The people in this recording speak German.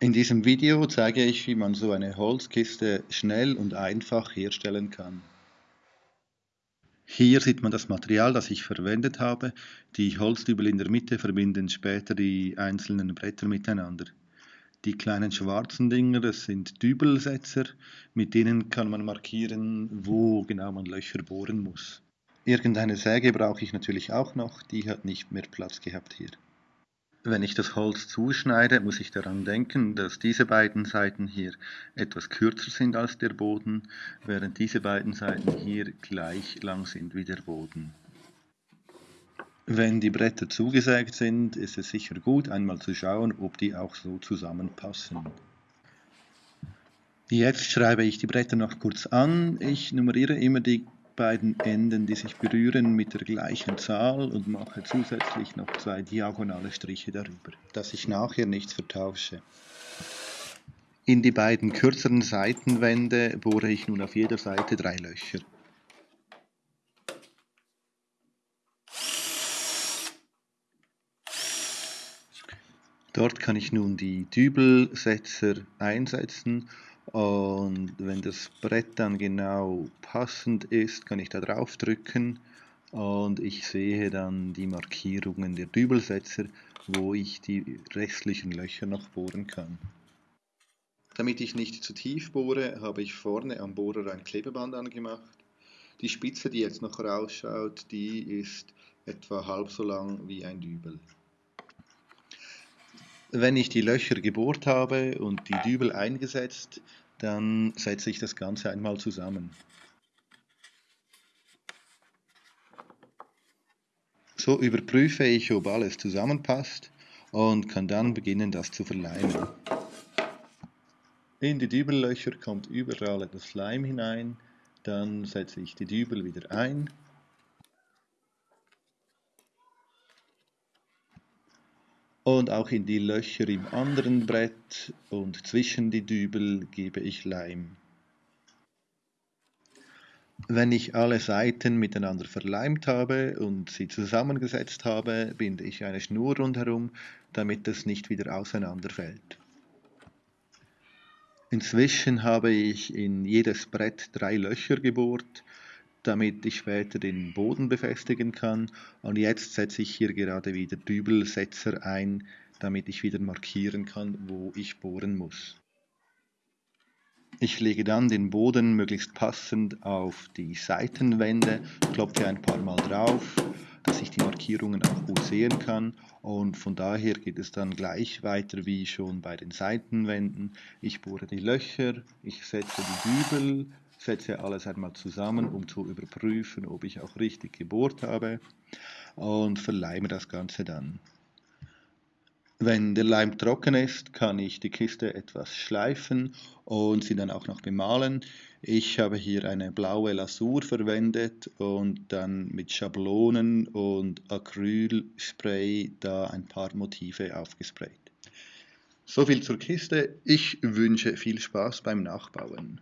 In diesem Video zeige ich, wie man so eine Holzkiste schnell und einfach herstellen kann. Hier sieht man das Material, das ich verwendet habe. Die Holzdübel in der Mitte verbinden später die einzelnen Bretter miteinander. Die kleinen schwarzen Dinger, das sind Dübelsetzer, mit denen kann man markieren, wo genau man Löcher bohren muss. Irgendeine Säge brauche ich natürlich auch noch, die hat nicht mehr Platz gehabt hier. Wenn ich das Holz zuschneide, muss ich daran denken, dass diese beiden Seiten hier etwas kürzer sind als der Boden, während diese beiden Seiten hier gleich lang sind wie der Boden. Wenn die Bretter zugesägt sind, ist es sicher gut, einmal zu schauen, ob die auch so zusammenpassen. Jetzt schreibe ich die Bretter noch kurz an. Ich nummeriere immer die beiden Enden, die sich berühren, mit der gleichen Zahl und mache zusätzlich noch zwei diagonale Striche darüber, dass ich nachher nichts vertausche. In die beiden kürzeren Seitenwände bohre ich nun auf jeder Seite drei Löcher. Dort kann ich nun die Dübelsetzer einsetzen und wenn das Brett dann genau passend ist, kann ich da drauf drücken und ich sehe dann die Markierungen der Dübelsetzer, wo ich die restlichen Löcher noch bohren kann. Damit ich nicht zu tief bohre, habe ich vorne am Bohrer ein Klebeband angemacht. Die Spitze, die jetzt noch rausschaut, die ist etwa halb so lang wie ein Dübel. Wenn ich die Löcher gebohrt habe und die Dübel eingesetzt, dann setze ich das Ganze einmal zusammen. So überprüfe ich, ob alles zusammenpasst und kann dann beginnen, das zu verleimen. In die Dübellöcher kommt überall etwas Leim hinein, dann setze ich die Dübel wieder ein Und auch in die Löcher im anderen Brett und zwischen die Dübel gebe ich Leim. Wenn ich alle Seiten miteinander verleimt habe und sie zusammengesetzt habe, binde ich eine Schnur rundherum, damit es nicht wieder auseinanderfällt. Inzwischen habe ich in jedes Brett drei Löcher gebohrt damit ich später den Boden befestigen kann. Und jetzt setze ich hier gerade wieder Dübelsetzer ein, damit ich wieder markieren kann, wo ich bohren muss. Ich lege dann den Boden möglichst passend auf die Seitenwände, klopfe ein paar Mal drauf, dass ich die Markierungen auch gut sehen kann und von daher geht es dann gleich weiter wie schon bei den Seitenwänden. Ich bohre die Löcher, ich setze die Dübel, setze alles einmal zusammen, um zu überprüfen, ob ich auch richtig gebohrt habe und verleime das Ganze dann. Wenn der Leim trocken ist, kann ich die Kiste etwas schleifen und sie dann auch noch bemalen. Ich habe hier eine blaue Lasur verwendet und dann mit Schablonen und Acrylspray da ein paar Motive aufgesprayt. So viel zur Kiste. Ich wünsche viel Spaß beim Nachbauen.